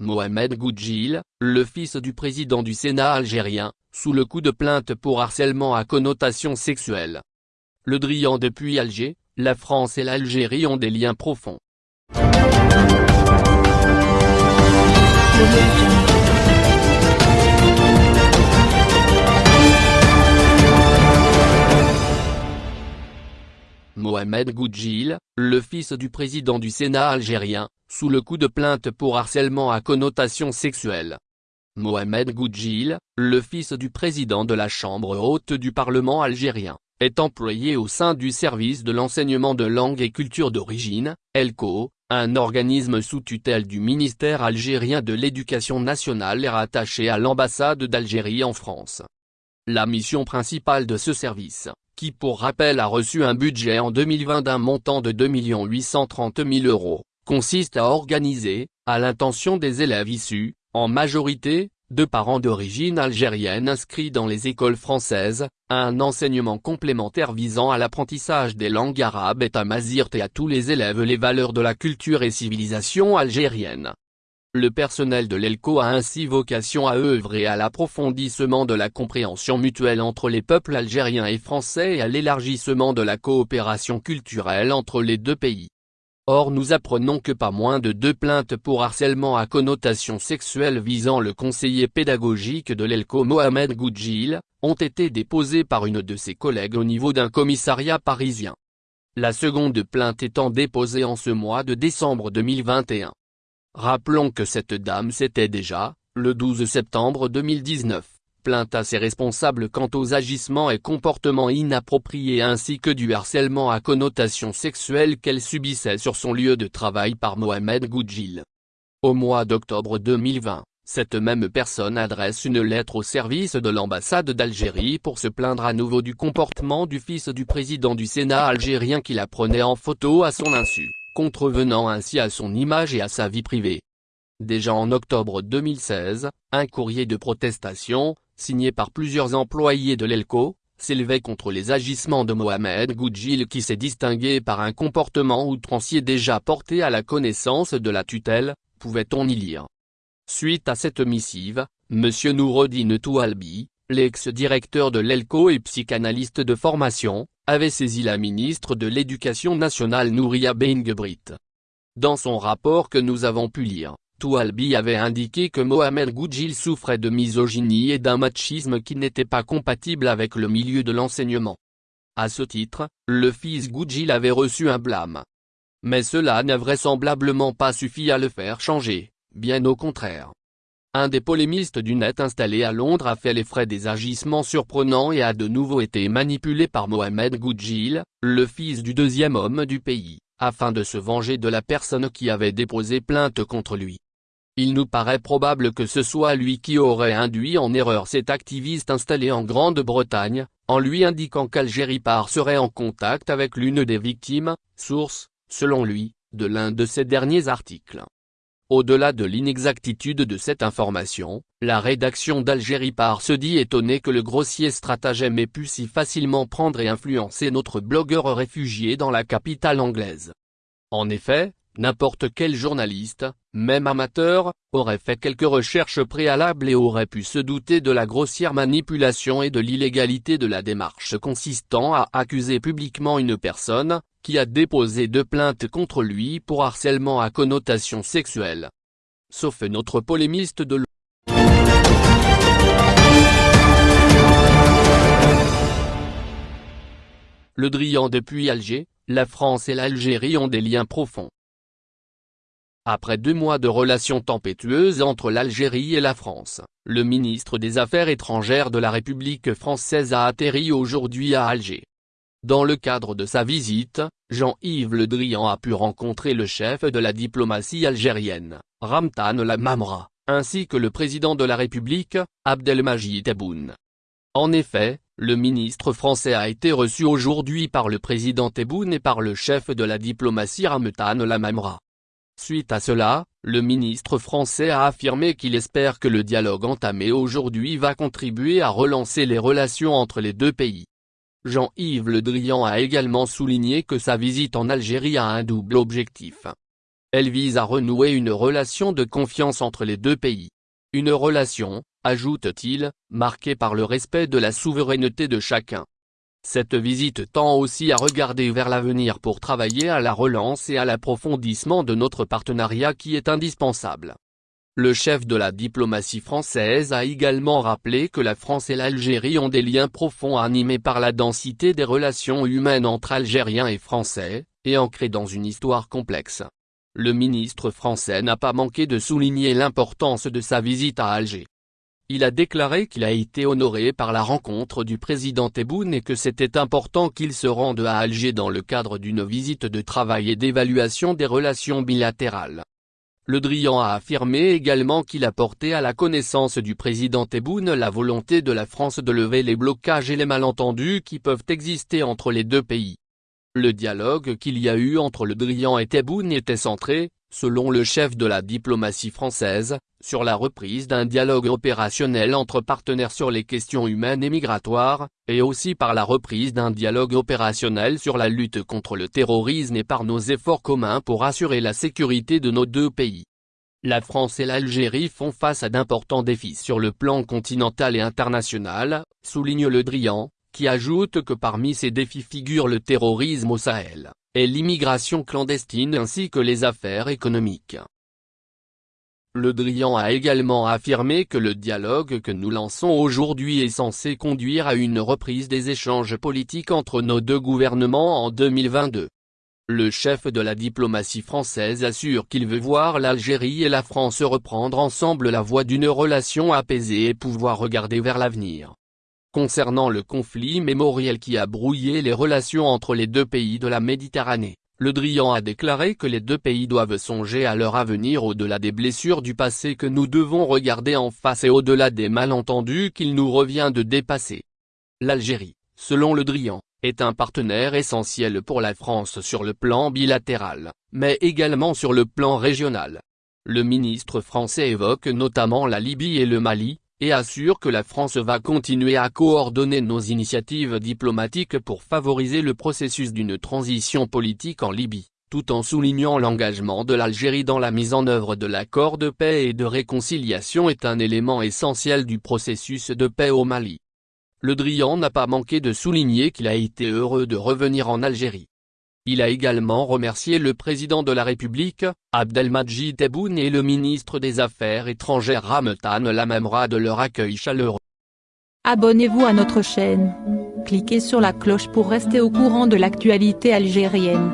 Mohamed Goudjil, le fils du président du Sénat algérien, sous le coup de plainte pour harcèlement à connotation sexuelle. Le Drian depuis Alger, la France et l'Algérie ont des liens profonds. Mohamed Goudjil, le fils du président du Sénat algérien, sous le coup de plainte pour harcèlement à connotation sexuelle. Mohamed Goudjil, le fils du président de la Chambre haute du Parlement algérien, est employé au sein du service de l'enseignement de langue et culture d'origine, ELCO, un organisme sous tutelle du ministère algérien de l'éducation nationale et rattaché à l'ambassade d'Algérie en France. La mission principale de ce service, qui pour rappel a reçu un budget en 2020 d'un montant de 2 830 000 euros, consiste à organiser, à l'intention des élèves issus, en majorité, de parents d'origine algérienne inscrits dans les écoles françaises, un enseignement complémentaire visant à l'apprentissage des langues arabes et tamazirt et à tous les élèves les valeurs de la culture et civilisation algérienne. Le personnel de l'ELCO a ainsi vocation à œuvrer à l'approfondissement de la compréhension mutuelle entre les peuples algériens et français et à l'élargissement de la coopération culturelle entre les deux pays. Or nous apprenons que pas moins de deux plaintes pour harcèlement à connotation sexuelle visant le conseiller pédagogique de l'ELCO Mohamed Goudjil, ont été déposées par une de ses collègues au niveau d'un commissariat parisien. La seconde plainte étant déposée en ce mois de décembre 2021. Rappelons que cette dame s'était déjà, le 12 septembre 2019, plainte à ses responsables quant aux agissements et comportements inappropriés ainsi que du harcèlement à connotation sexuelle qu'elle subissait sur son lieu de travail par Mohamed Goudjil. Au mois d'octobre 2020, cette même personne adresse une lettre au service de l'ambassade d'Algérie pour se plaindre à nouveau du comportement du fils du président du Sénat algérien qui la prenait en photo à son insu contrevenant ainsi à son image et à sa vie privée. Déjà en octobre 2016, un courrier de protestation, signé par plusieurs employés de l'ELCO, s'élevait contre les agissements de Mohamed Goudjil qui s'est distingué par un comportement outrancier déjà porté à la connaissance de la tutelle, pouvait-on y lire. Suite à cette missive, M. Noureddin Toualbi, l'ex-directeur de l'ELCO et psychanalyste de formation, avait saisi la ministre de l'Éducation nationale Nouria Bengebrit. Dans son rapport que nous avons pu lire, Toualbi avait indiqué que Mohamed Goudjil souffrait de misogynie et d'un machisme qui n'était pas compatible avec le milieu de l'enseignement. À ce titre, le fils Goudjil avait reçu un blâme. Mais cela n'a vraisemblablement pas suffi à le faire changer, bien au contraire. Un des polémistes du net installé à Londres a fait les frais des agissements surprenants et a de nouveau été manipulé par Mohamed Goudjil, le fils du deuxième homme du pays, afin de se venger de la personne qui avait déposé plainte contre lui. Il nous paraît probable que ce soit lui qui aurait induit en erreur cet activiste installé en Grande-Bretagne, en lui indiquant qu'Algérie Par serait en contact avec l'une des victimes, source, selon lui, de l'un de ses derniers articles. Au-delà de l'inexactitude de cette information, la rédaction d'Algérie Par se dit étonnée que le grossier stratagème ait pu si facilement prendre et influencer notre blogueur réfugié dans la capitale anglaise. En effet, n'importe quel journaliste, même amateur, aurait fait quelques recherches préalables et aurait pu se douter de la grossière manipulation et de l'illégalité de la démarche consistant à accuser publiquement une personne, qui a déposé deux plaintes contre lui pour harcèlement à connotation sexuelle. Sauf notre polémiste de Le Drian depuis Alger, la France et l'Algérie ont des liens profonds. Après deux mois de relations tempétueuses entre l'Algérie et la France, le ministre des Affaires étrangères de la République française a atterri aujourd'hui à Alger. Dans le cadre de sa visite, Jean-Yves Le Drian a pu rencontrer le chef de la diplomatie algérienne, Ramtan Lamamra, ainsi que le président de la République, Abdelmajid Tebboune. En effet, le ministre français a été reçu aujourd'hui par le président Tebboune et par le chef de la diplomatie Ramtan Lamamra. Suite à cela, le ministre français a affirmé qu'il espère que le dialogue entamé aujourd'hui va contribuer à relancer les relations entre les deux pays. Jean-Yves Le Drian a également souligné que sa visite en Algérie a un double objectif. Elle vise à renouer une relation de confiance entre les deux pays. Une relation, ajoute-t-il, marquée par le respect de la souveraineté de chacun. Cette visite tend aussi à regarder vers l'avenir pour travailler à la relance et à l'approfondissement de notre partenariat qui est indispensable. Le chef de la diplomatie française a également rappelé que la France et l'Algérie ont des liens profonds animés par la densité des relations humaines entre Algériens et Français, et ancrés dans une histoire complexe. Le ministre français n'a pas manqué de souligner l'importance de sa visite à Alger. Il a déclaré qu'il a été honoré par la rencontre du président Tebboune et que c'était important qu'il se rende à Alger dans le cadre d'une visite de travail et d'évaluation des relations bilatérales. Le Drian a affirmé également qu'il a porté à la connaissance du président Tebboune la volonté de la France de lever les blocages et les malentendus qui peuvent exister entre les deux pays. Le dialogue qu'il y a eu entre le Drian et Tebboune était centré, selon le chef de la diplomatie française, sur la reprise d'un dialogue opérationnel entre partenaires sur les questions humaines et migratoires, et aussi par la reprise d'un dialogue opérationnel sur la lutte contre le terrorisme et par nos efforts communs pour assurer la sécurité de nos deux pays. La France et l'Algérie font face à d'importants défis sur le plan continental et international, souligne Le Drian, qui ajoute que parmi ces défis figure le terrorisme au Sahel et l'immigration clandestine ainsi que les affaires économiques. Le Drian a également affirmé que le dialogue que nous lançons aujourd'hui est censé conduire à une reprise des échanges politiques entre nos deux gouvernements en 2022. Le chef de la diplomatie française assure qu'il veut voir l'Algérie et la France reprendre ensemble la voie d'une relation apaisée et pouvoir regarder vers l'avenir. Concernant le conflit mémoriel qui a brouillé les relations entre les deux pays de la Méditerranée, Le Drian a déclaré que les deux pays doivent songer à leur avenir au-delà des blessures du passé que nous devons regarder en face et au-delà des malentendus qu'il nous revient de dépasser. L'Algérie, selon Le Drian, est un partenaire essentiel pour la France sur le plan bilatéral, mais également sur le plan régional. Le ministre français évoque notamment la Libye et le Mali, et assure que la France va continuer à coordonner nos initiatives diplomatiques pour favoriser le processus d'une transition politique en Libye, tout en soulignant l'engagement de l'Algérie dans la mise en œuvre de l'accord de paix et de réconciliation est un élément essentiel du processus de paix au Mali. Le Drian n'a pas manqué de souligner qu'il a été heureux de revenir en Algérie, il a également remercié le président de la République, Abdelmadjid Tebboune et le ministre des Affaires étrangères Ramtan Lamamra de leur accueil chaleureux. Abonnez-vous à notre chaîne. Cliquez sur la cloche pour rester au courant de l'actualité algérienne.